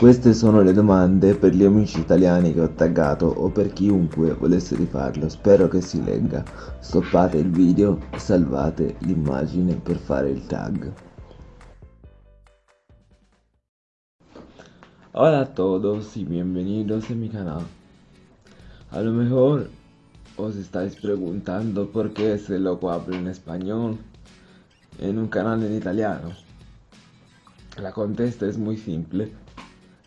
Queste sono le domande per gli amici italiani che ho taggato o per chiunque volesse rifarlo, spero che si legga. Stoppate il video e salvate l'immagine per fare il tag. Hola a todos y bienvenidos a mi canal. A lo mejor os estáis preguntando por qué ese loco habla en español en un canal en italiano. La contesta es muy simple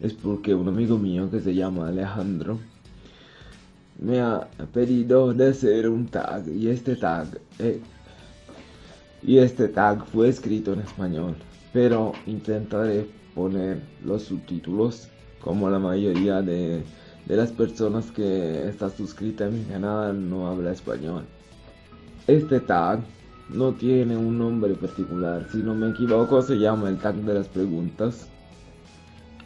es porque un amigo mío que se llama Alejandro me ha pedido de hacer un tag y este tag eh, y este tag fue escrito en español pero intentaré poner los subtítulos como la mayoría de, las personas que está suscrita a mi canal no habla español. Este tag no tiene un nombre particular si no me equivoco se llama el tag de las preguntas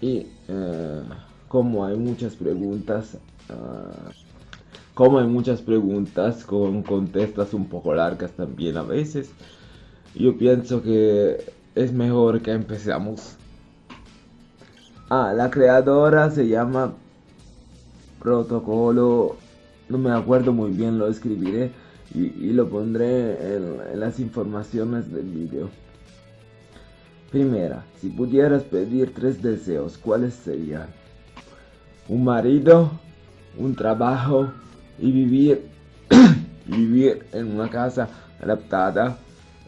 y eh, como hay muchas preguntas, ah, como hay muchas preguntas con contestas un poco largas también a veces, yo pienso que es mejor que empecemos. Ah, la creadora se llama Protocolo, no me acuerdo muy bien, lo escribiré y, lo pondré en las informaciones del vídeo. Primera, si pudieras pedir tres deseos, ¿cuáles serían? Un marido, un trabajo y vivir, vivir en una casa adaptada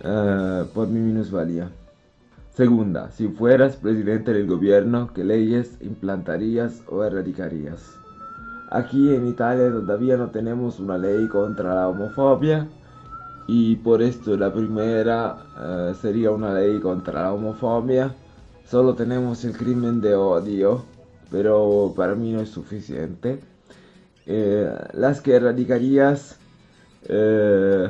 eh, por mi minusvalía. Segunda, si fueras presidente del gobierno, ¿qué leyes implantarías o erradicarías? Aquí en Italia todavía no tenemos una ley contra la homofobia y por esto la primera eh, sería una ley contra la homofobia. Solo tenemos el crimen de odio, pero para mí no es suficiente. Eh, las que erradicarías eh,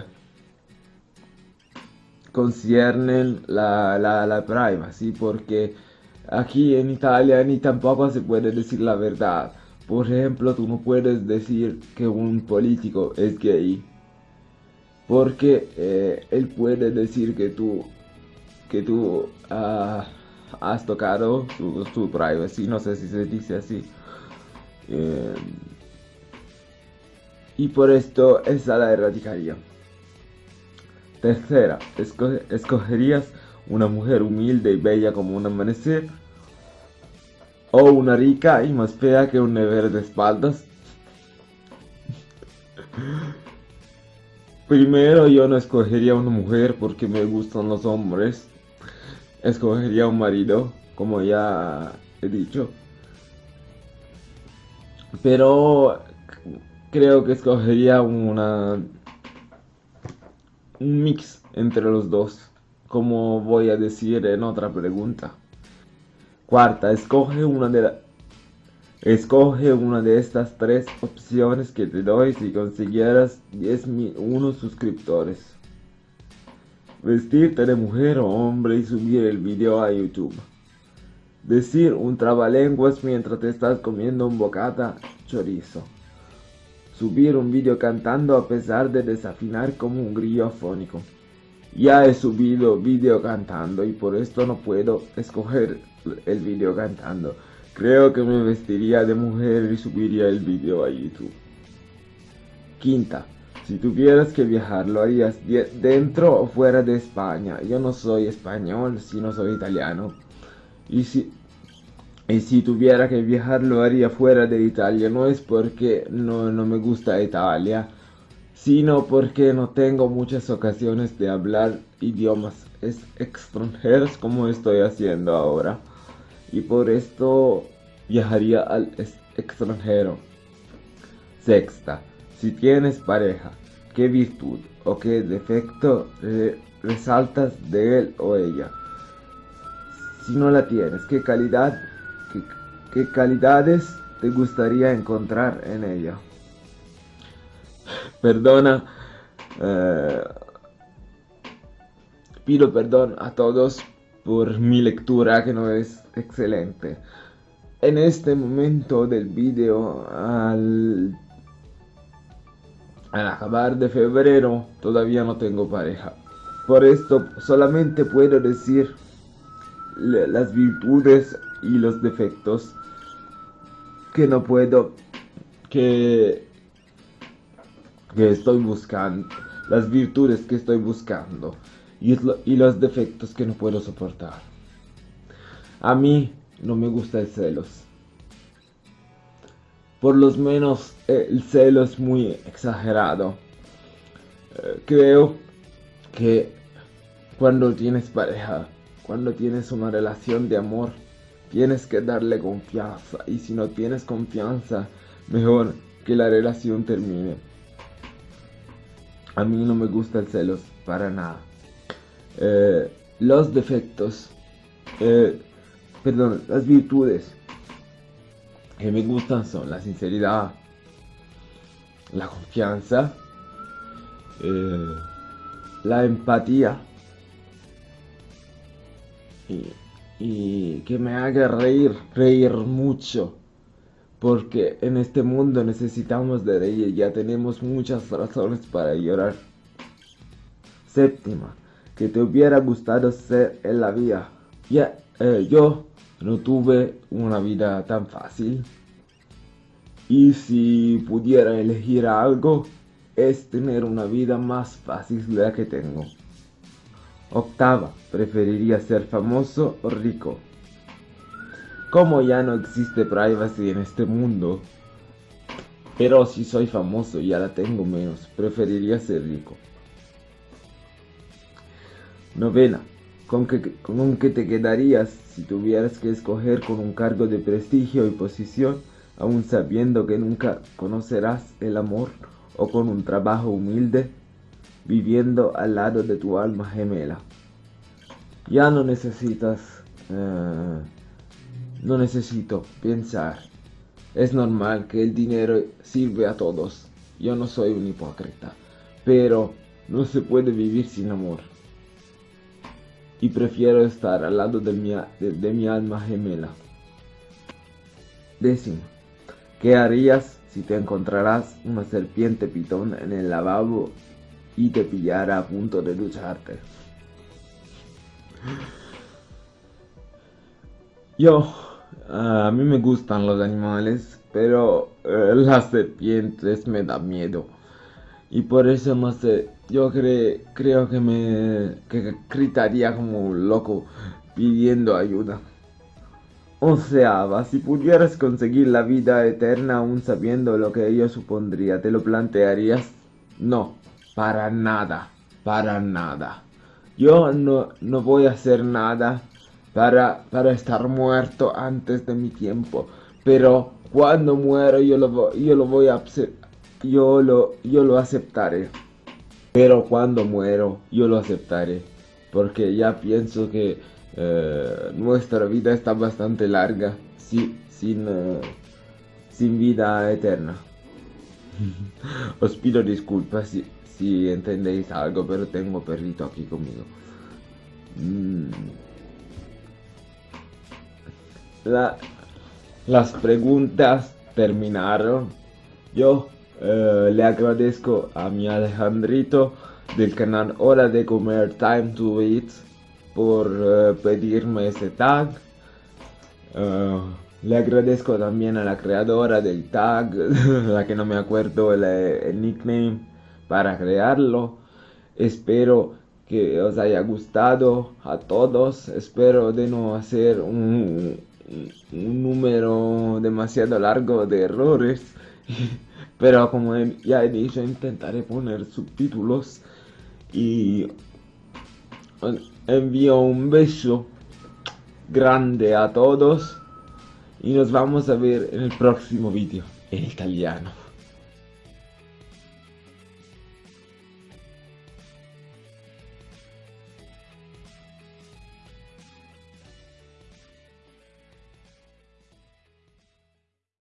conciernen la, la, la privacy, porque aquí en Italia ni tampoco se puede decir la verdad. Por ejemplo, tú no puedes decir que un político es gay porque eh, él puede decir que tú que tú ah, has tocado su, privacy no sé si se dice así. Eh, y por esto esa la erradicaría. Tercera escogerías una mujer humilde y bella como un amanecer o una rica y más fea que un never de espaldas Primero yo no escogería una mujer porque me gustan los hombres. Escogería un marido, como ya he dicho. Pero creo que escogería una un mix entre los dos, como voy a decir en otra pregunta. Cuarta, escoge una de las Escoge una de estas tres opciones que te doy si consiguieras 10.001 suscriptores. Vestirte de mujer o hombre y subir el video a YouTube. Decir un trabalenguas mientras te estás comiendo un bocata chorizo. Subir un video cantando a pesar de desafinar como un grillo afónico. Ya he subido video cantando y por esto no puedo escoger el video cantando. Creo que me vestiría de mujer y subiría el video a YouTube. Quinta, si tuvieras que viajar, ¿lo harías dentro o fuera de España? Yo no soy español, sino soy italiano. Y si, y si tuviera que viajar, lo haría fuera de Italia. No es porque no, no me gusta Italia, sino porque no tengo muchas ocasiones de hablar idiomas extranjeros como estoy haciendo ahora y por esto viajaría al extranjero. Sexta, si tienes pareja, ¿qué virtud o qué defecto resaltas de él o ella? Si no la tienes, ¿qué calidad, qué, calidades te gustaría encontrar en ella? Perdona, eh, pido perdón a todos por mi lectura que no es excelente. En este momento del video, al, al acabar de febrero, todavía no tengo pareja. Por esto solamente puedo decir las virtudes y los defectos que no puedo, que, que estoy buscando, las virtudes que estoy buscando y, los defectos que no puedo soportar. A mí no me gusta el celos. Por lo menos eh, el celo es muy exagerado. Eh, creo que cuando tienes pareja, cuando tienes una relación de amor, tienes que darle confianza. Y si no tienes confianza, mejor que la relación termine. A mí no me gusta el celos para nada. Eh, los defectos, eh, perdón, las virtudes. Que me gustan son la sinceridad, la confianza, eh, la empatía. Y, que me haga reír, reír mucho. Porque en este mundo necesitamos de reír, ya tenemos muchas razones para llorar. Séptima, que te hubiera gustado ser en la vida. Ya, eh, yo no tuve una vida tan fácil. Y si pudiera elegir algo, es tener una vida más fácil de la que tengo. Octava, preferiría ser famoso o rico. Como ya no existe privacy en este mundo, pero si soy famoso ya la tengo menos, preferiría ser rico. Novena, ¿con qué, ¿con qué te quedarías si tuvieras que escoger con un cargo de prestigio y posición, aún sabiendo que nunca conocerás el amor? o con un trabajo humilde, viviendo al lado de tu alma gemela. Ya no necesitas, eh, no necesito pensar. Es normal que el dinero sirve a todos. Yo no soy un hipócrita, pero no se puede vivir sin amor. Y prefiero estar al lado de mi, de mi alma gemela. Décimo, ¿qué harías si te encontrarás una serpiente pitón en el lavabo y te pillara a punto de ducharte. Yo, a mí me gustan los animales, pero eh, las serpientes me dan miedo. Y por eso no sé, yo creo que me que gritaría como un loco pidiendo ayuda. O sea, si pudieras conseguir la vida eterna aún sabiendo lo que ello supondría, ¿te lo plantearías? No, para nada, para nada. Yo no, no voy a hacer nada para, para estar muerto antes de mi tiempo. Pero cuando muero yo lo, yo lo voy a yo lo, yo lo aceptaré. Pero cuando muero yo lo aceptaré. Porque ya pienso que eh, nuestra vida está bastante larga sin, eh, sin vida eterna. Os pido disculpas si, si, entendéis algo, pero tengo perrito aquí conmigo. Mm. las preguntas terminaron. Yo eh, le agradezco a mi Alejandrito del canal Hora de Comer Time to Eat por eh, pedirme ese tag. Eh, le agradezco también a la creadora del tag, la que no me acuerdo el, nickname para crearlo. Espero que os haya gustado a todos. Espero de no hacer un, un número demasiado largo de errores. Pero como ya he dicho, intentaré poner subtítulos y envío un beso grande a todos y nos vamos a ver en el próximo vídeo en italiano.